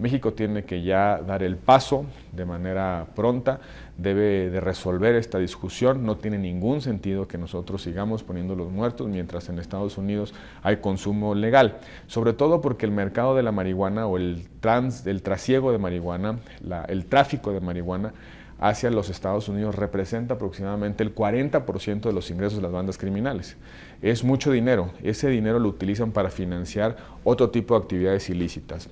México tiene que ya dar el paso de manera pronta, debe de resolver esta discusión, no tiene ningún sentido que nosotros sigamos poniendo los muertos mientras en Estados Unidos hay consumo legal, sobre todo porque el mercado de la marihuana o el, trans, el trasiego de marihuana, el tráfico de marihuana hacia los Estados Unidos representa aproximadamente el 40% de los ingresos de las bandas criminales. Es mucho dinero, ese dinero lo utilizan para financiar otro tipo de actividades ilícitas.